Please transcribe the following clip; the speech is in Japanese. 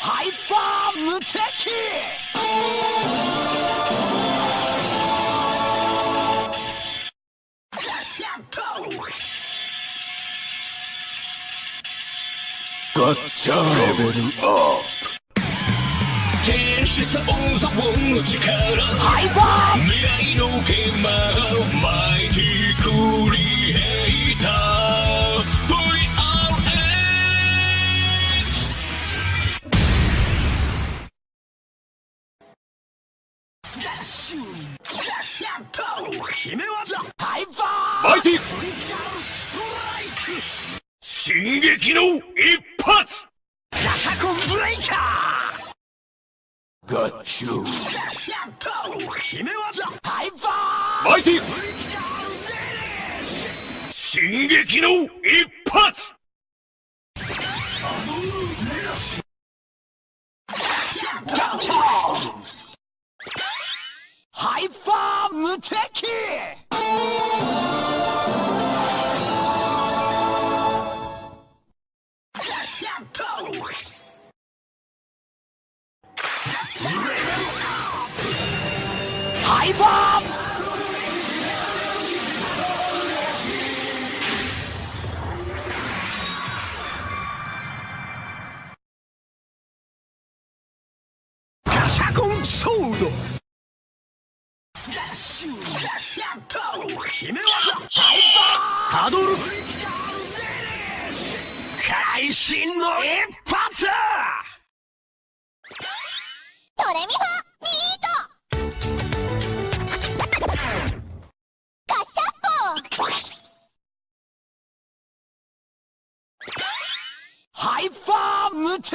ハイパー無敵ガッチャレベルアップ天使サボンザボンの力ハイパー未来のゲーマー VRX 決め技ハイパーマイティ進撃の一発ガシャコンブレイカーガッチュ決め技ハイパーマイティ進撃の一発ハイパー無敵！ハイパー！ガシャコンソード！決め技。ハイパータドル。会心の一発ドレミファミートガシャポハイパー無敵